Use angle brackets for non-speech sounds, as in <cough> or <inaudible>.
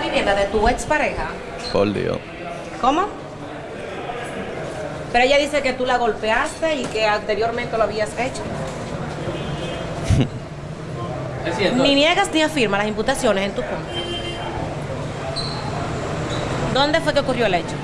vivienda de tu expareja? Por Dios. ¿Cómo? Pero ella dice que tú la golpeaste y que anteriormente lo habías hecho. <laughs> Ni niegas ni afirma las imputaciones en tu contra. ¿Dónde fue que ocurrió el hecho?